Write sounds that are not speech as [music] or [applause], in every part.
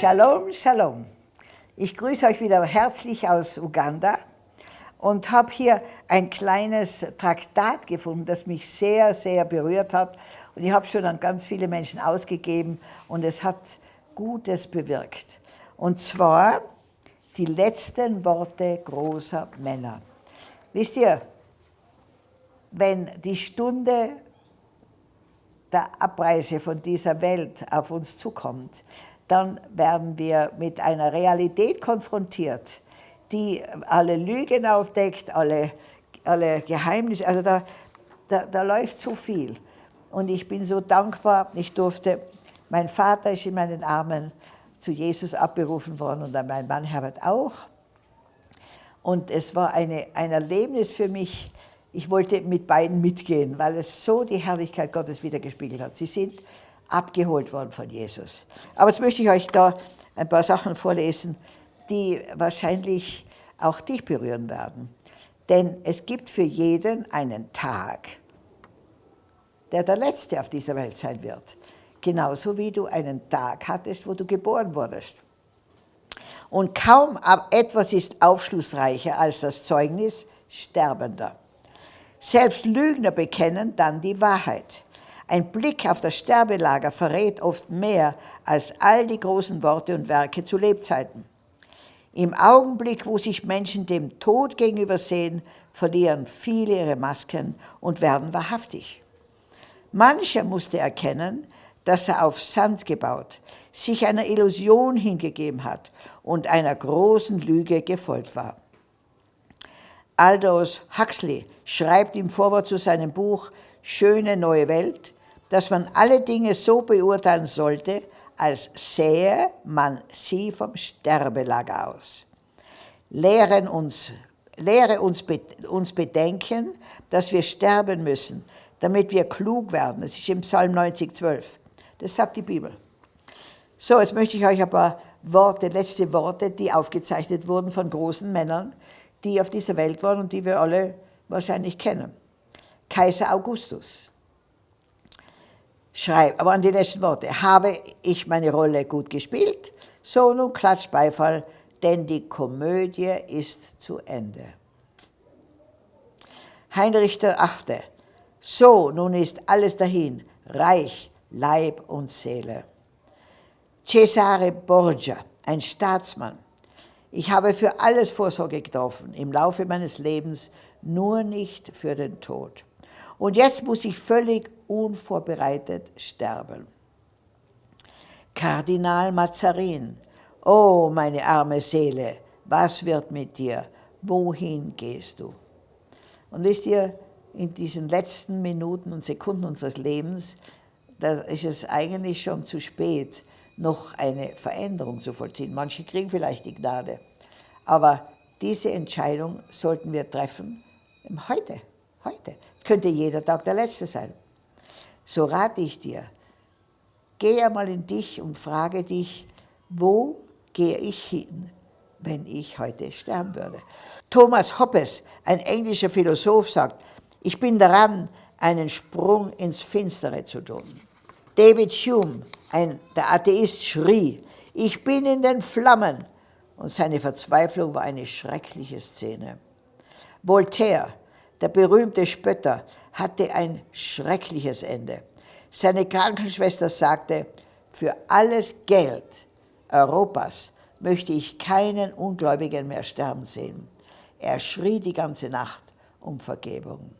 Shalom, Shalom. Ich grüße euch wieder herzlich aus Uganda und habe hier ein kleines Traktat gefunden, das mich sehr, sehr berührt hat. Und ich habe schon an ganz viele Menschen ausgegeben und es hat Gutes bewirkt. Und zwar die letzten Worte großer Männer. Wisst ihr, wenn die Stunde der Abreise von dieser Welt auf uns zukommt, dann werden wir mit einer Realität konfrontiert, die alle Lügen aufdeckt, alle, alle Geheimnisse, also da, da, da läuft zu viel. Und ich bin so dankbar, ich durfte, mein Vater ist in meinen Armen zu Jesus abberufen worden und mein Mann Herbert auch. Und es war eine, ein Erlebnis für mich, ich wollte mit beiden mitgehen, weil es so die Herrlichkeit Gottes wiedergespiegelt hat. Sie sind abgeholt worden von Jesus. Aber jetzt möchte ich euch da ein paar Sachen vorlesen, die wahrscheinlich auch dich berühren werden. Denn es gibt für jeden einen Tag, der der letzte auf dieser Welt sein wird. Genauso wie du einen Tag hattest, wo du geboren wurdest. Und kaum etwas ist aufschlussreicher als das Zeugnis Sterbender. Selbst Lügner bekennen dann die Wahrheit. Ein Blick auf das Sterbelager verrät oft mehr als all die großen Worte und Werke zu Lebzeiten. Im Augenblick, wo sich Menschen dem Tod gegenübersehen, verlieren viele ihre Masken und werden wahrhaftig. Mancher musste erkennen, dass er auf Sand gebaut, sich einer Illusion hingegeben hat und einer großen Lüge gefolgt war. Aldous Huxley schreibt im Vorwort zu seinem Buch Schöne neue Welt, dass man alle Dinge so beurteilen sollte, als sähe man sie vom Sterbelager aus. Lehren uns, lehre uns, uns bedenken, dass wir sterben müssen, damit wir klug werden. Das ist im Psalm 90, 12. Das sagt die Bibel. So, jetzt möchte ich euch ein paar Worte, letzte Worte, die aufgezeichnet wurden von großen Männern, die auf dieser Welt waren und die wir alle wahrscheinlich kennen. Kaiser Augustus schreibt, aber an die letzten Worte, habe ich meine Rolle gut gespielt? So, nun klatscht Beifall, denn die Komödie ist zu Ende. Heinrich der Achte, so, nun ist alles dahin, Reich, Leib und Seele. Cesare Borgia, ein Staatsmann. Ich habe für alles Vorsorge getroffen im Laufe meines Lebens, nur nicht für den Tod. Und jetzt muss ich völlig unvorbereitet sterben. Kardinal Mazarin, oh meine arme Seele, was wird mit dir? Wohin gehst du? Und wisst ihr, in diesen letzten Minuten und Sekunden unseres Lebens, da ist es eigentlich schon zu spät, noch eine Veränderung zu vollziehen. Manche kriegen vielleicht die Gnade, aber diese Entscheidung sollten wir treffen heute, heute. Könnte jeder Tag der letzte sein. So rate ich dir, geh einmal in dich und frage dich, wo gehe ich hin, wenn ich heute sterben würde? Thomas Hoppes, ein englischer Philosoph, sagt, ich bin daran, einen Sprung ins Finstere zu tun. David Hume, ein, der Atheist, schrie, ich bin in den Flammen. Und seine Verzweiflung war eine schreckliche Szene. Voltaire, der berühmte Spötter, hatte ein schreckliches Ende. Seine Krankenschwester sagte, für alles Geld Europas möchte ich keinen Ungläubigen mehr sterben sehen. Er schrie die ganze Nacht um Vergebung.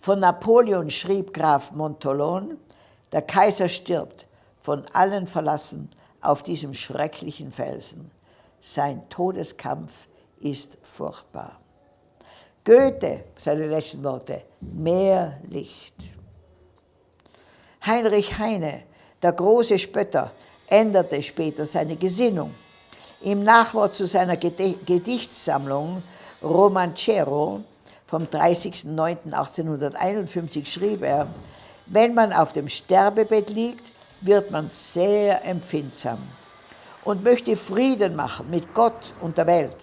Von Napoleon schrieb Graf Montolon, der Kaiser stirbt, von allen verlassen, auf diesem schrecklichen Felsen. Sein Todeskampf ist furchtbar. Goethe, seine letzten Worte, mehr Licht. Heinrich Heine, der große Spötter, änderte später seine Gesinnung. Im Nachwort zu seiner Gedichtssammlung Romancero vom 30.09.1851 schrieb er, wenn man auf dem Sterbebett liegt, wird man sehr empfindsam und möchte Frieden machen mit Gott und der Welt.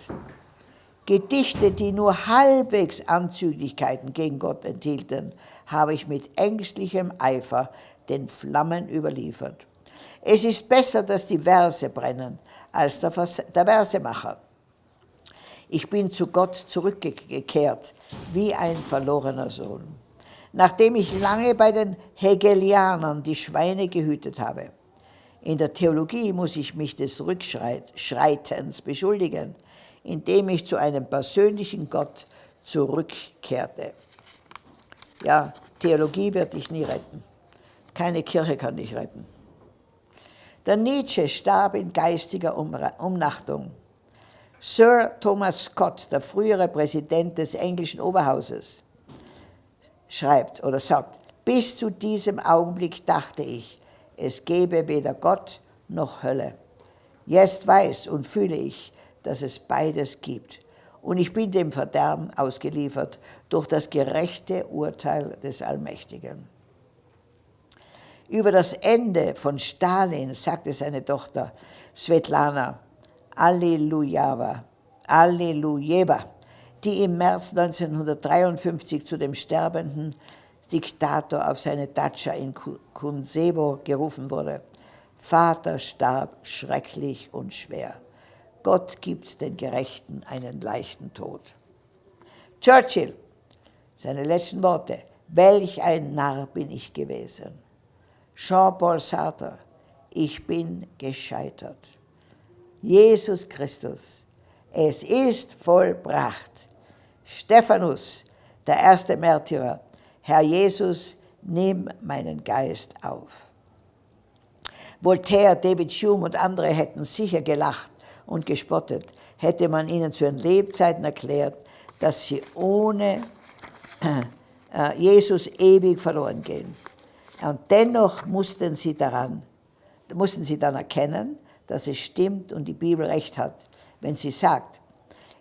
Gedichte, die nur halbwegs Anzüglichkeiten gegen Gott enthielten, habe ich mit ängstlichem Eifer den Flammen überliefert. Es ist besser, dass die Verse brennen, als der, Vers der Versemacher. Ich bin zu Gott zurückgekehrt, wie ein verlorener Sohn. Nachdem ich lange bei den Hegelianern die Schweine gehütet habe. In der Theologie muss ich mich des Rückschreitens beschuldigen, indem ich zu einem persönlichen Gott zurückkehrte. Ja, Theologie wird dich nie retten. Keine Kirche kann dich retten. Der Nietzsche starb in geistiger Umnachtung. Sir Thomas Scott, der frühere Präsident des englischen Oberhauses, schreibt oder sagt, bis zu diesem Augenblick dachte ich, es gebe weder Gott noch Hölle. Jetzt weiß und fühle ich, dass es beides gibt. Und ich bin dem Verderben ausgeliefert durch das gerechte Urteil des Allmächtigen. Über das Ende von Stalin sagte seine Tochter Svetlana Allelujava, Allelujeva, die im März 1953 zu dem sterbenden Diktator auf seine Datscha in Kunsevo gerufen wurde. Vater starb schrecklich und schwer. Gott gibt den Gerechten einen leichten Tod. Churchill, seine letzten Worte, welch ein Narr bin ich gewesen. Jean-Paul Sartre, ich bin gescheitert. Jesus Christus, es ist vollbracht. Stephanus, der erste Märtyrer, Herr Jesus, nimm meinen Geist auf. Voltaire, David Hume und andere hätten sicher gelacht und gespottet, hätte man ihnen zu ihren Lebzeiten erklärt, dass sie ohne äh, Jesus ewig verloren gehen. Und dennoch mussten sie, daran, mussten sie dann erkennen, dass es stimmt und die Bibel recht hat, wenn sie sagt,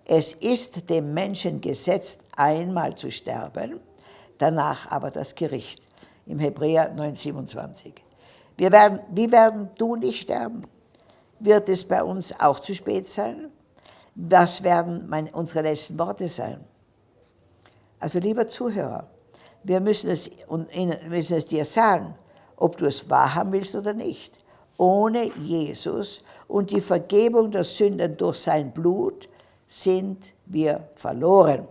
es ist dem Menschen gesetzt, einmal zu sterben, danach aber das Gericht. Im Hebräer 9,27. Wir werden, wie werden du nicht sterben? Wird es bei uns auch zu spät sein? Was werden meine, unsere letzten Worte sein? Also lieber Zuhörer, wir müssen es, müssen es dir sagen, ob du es wahrhaben willst oder nicht. Ohne Jesus und die Vergebung der Sünden durch sein Blut sind wir verloren.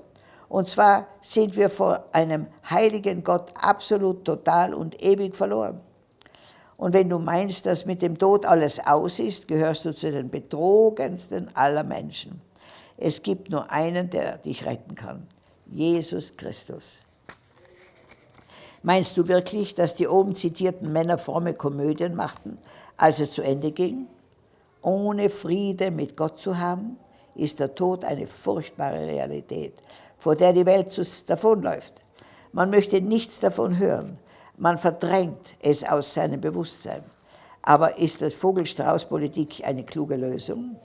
Und zwar sind wir vor einem heiligen Gott absolut, total und ewig verloren. Und wenn du meinst, dass mit dem Tod alles aus ist, gehörst du zu den betrogensten aller Menschen. Es gibt nur einen, der dich retten kann. Jesus Christus. Meinst du wirklich, dass die oben zitierten Männer fromme Komödien machten, als es zu Ende ging? Ohne Friede mit Gott zu haben, ist der Tod eine furchtbare Realität, vor der die Welt davonläuft. Man möchte nichts davon hören. Man verdrängt es aus seinem Bewusstsein. Aber ist das Vogelstrauß-Politik eine kluge Lösung?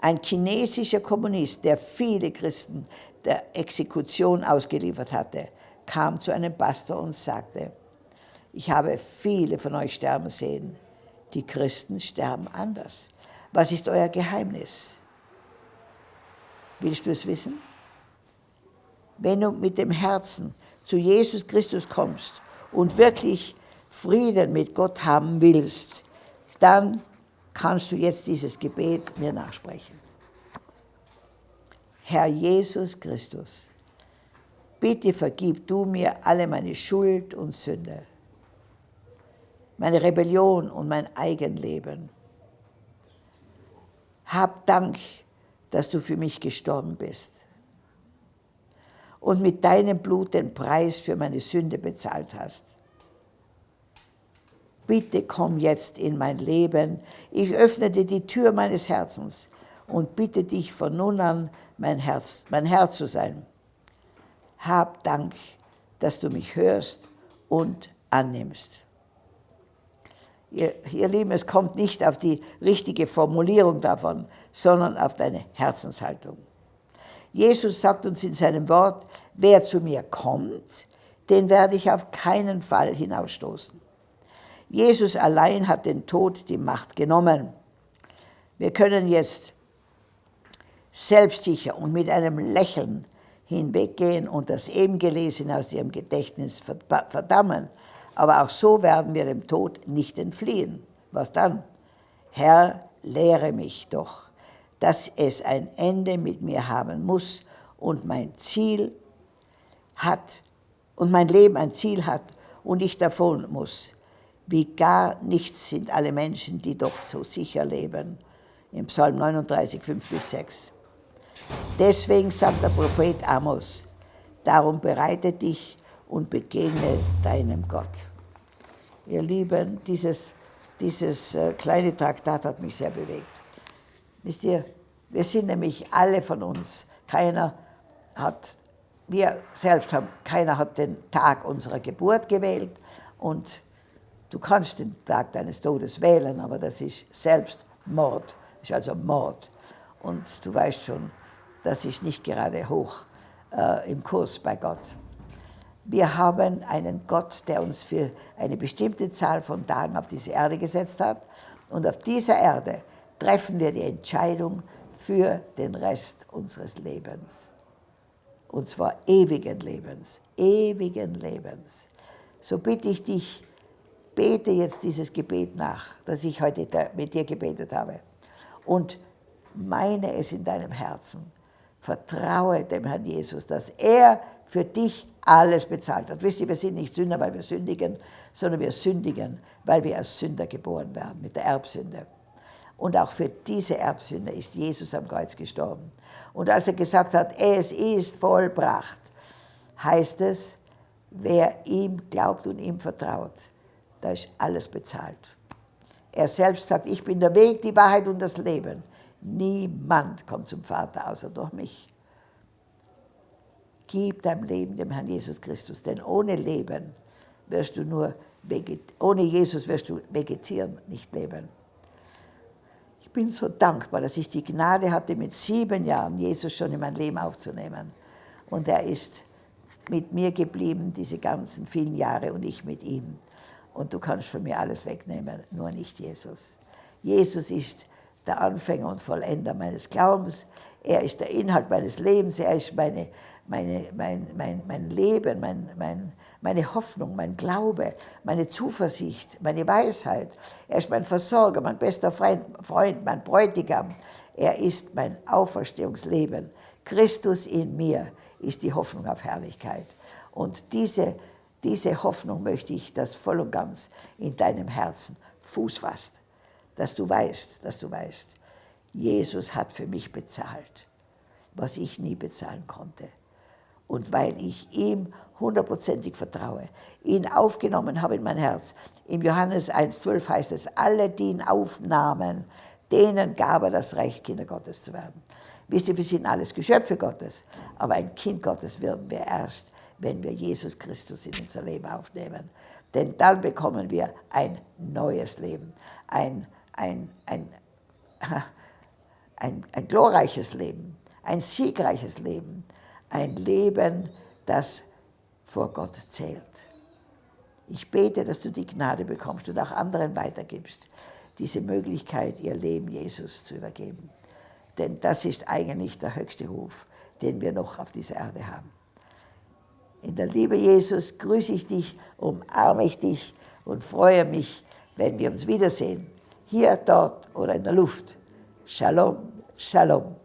Ein chinesischer Kommunist, der viele Christen der Exekution ausgeliefert hatte, kam zu einem Pastor und sagte, ich habe viele von euch sterben sehen. Die Christen sterben anders. Was ist euer Geheimnis? Willst du es wissen? Wenn du mit dem Herzen zu Jesus Christus kommst und wirklich Frieden mit Gott haben willst, dann kannst du jetzt dieses Gebet mir nachsprechen. Herr Jesus Christus, bitte vergib du mir alle meine Schuld und Sünde, meine Rebellion und mein Eigenleben. Hab Dank, dass du für mich gestorben bist und mit deinem Blut den Preis für meine Sünde bezahlt hast. Bitte komm jetzt in mein Leben. Ich öffne dir die Tür meines Herzens und bitte dich von nun an mein, Herz, mein Herr zu sein. Hab Dank, dass du mich hörst und annimmst. Ihr, ihr Lieben, es kommt nicht auf die richtige Formulierung davon, sondern auf deine Herzenshaltung. Jesus sagt uns in seinem Wort, wer zu mir kommt, den werde ich auf keinen Fall hinausstoßen. Jesus allein hat den Tod die Macht genommen. Wir können jetzt selbstsicher und mit einem Lächeln hinweggehen und das eben Gelesene aus ihrem Gedächtnis verdammen. aber auch so werden wir dem Tod nicht entfliehen. Was dann? Herr, lehre mich doch, dass es ein Ende mit mir haben muss und mein Ziel hat und mein Leben ein Ziel hat und ich davon muss. Wie gar nichts sind alle Menschen, die doch so sicher leben. Im Psalm 39, 5 bis 6. Deswegen sagt der Prophet Amos, darum bereite dich und begegne deinem Gott. Ihr Lieben, dieses, dieses äh, kleine Traktat hat mich sehr bewegt. Wisst ihr, wir sind nämlich alle von uns, keiner hat, wir selbst haben, keiner hat den Tag unserer Geburt gewählt und du kannst den Tag deines Todes wählen, aber das ist selbst Mord, das ist also Mord. Und du weißt schon, das ist nicht gerade hoch äh, im Kurs bei Gott. Wir haben einen Gott, der uns für eine bestimmte Zahl von Tagen auf diese Erde gesetzt hat. Und auf dieser Erde treffen wir die Entscheidung für den Rest unseres Lebens. Und zwar ewigen Lebens, ewigen Lebens. So bitte ich dich, bete jetzt dieses Gebet nach, das ich heute mit dir gebetet habe. Und meine es in deinem Herzen. Vertraue dem Herrn Jesus, dass er für dich alles bezahlt hat. Wisst ihr, wir sind nicht Sünder, weil wir sündigen, sondern wir sündigen, weil wir als Sünder geboren werden, mit der Erbsünde. Und auch für diese Erbsünde ist Jesus am Kreuz gestorben. Und als er gesagt hat, es ist vollbracht, heißt es, wer ihm glaubt und ihm vertraut, da ist alles bezahlt. Er selbst sagt, ich bin der Weg, die Wahrheit und das Leben. Niemand kommt zum Vater außer durch mich. Gib dein Leben dem Herrn Jesus Christus, denn ohne Leben wirst du nur, ohne Jesus wirst du vegetieren, nicht leben. Ich bin so dankbar, dass ich die Gnade hatte, mit sieben Jahren Jesus schon in mein Leben aufzunehmen. Und er ist mit mir geblieben, diese ganzen vielen Jahre, und ich mit ihm. Und du kannst von mir alles wegnehmen, nur nicht Jesus. Jesus ist der Anfänger und Vollender meines Glaubens. Er ist der Inhalt meines Lebens. Er ist meine meine, mein, mein, mein Leben, mein, mein, meine Hoffnung, mein Glaube, meine Zuversicht, meine Weisheit. Er ist mein Versorger, mein bester Freund, Freund mein Bräutigam. Er ist mein Auferstehungsleben. Christus in mir ist die Hoffnung auf Herrlichkeit. Und diese, diese Hoffnung möchte ich, dass voll und ganz in deinem Herzen Fuß fasst. Dass du weißt, dass du weißt, Jesus hat für mich bezahlt, was ich nie bezahlen konnte und weil ich ihm hundertprozentig vertraue, ihn aufgenommen habe in mein Herz. Im Johannes 1,12 heißt es, alle, die ihn aufnahmen, denen gab er das Recht, Kinder Gottes zu werden. Wisst ihr, wir sind alles Geschöpfe Gottes, aber ein Kind Gottes werden wir erst, wenn wir Jesus Christus in unser Leben aufnehmen. Denn dann bekommen wir ein neues Leben, ein, ein, ein, [laughs] ein, ein glorreiches Leben, ein siegreiches Leben, ein Leben, das vor Gott zählt. Ich bete, dass du die Gnade bekommst und auch anderen weitergibst, diese Möglichkeit, ihr Leben Jesus zu übergeben. Denn das ist eigentlich der höchste Ruf, den wir noch auf dieser Erde haben. In der Liebe Jesus grüße ich dich, umarme ich dich und freue mich, wenn wir uns wiedersehen, hier, dort oder in der Luft. Shalom, Shalom.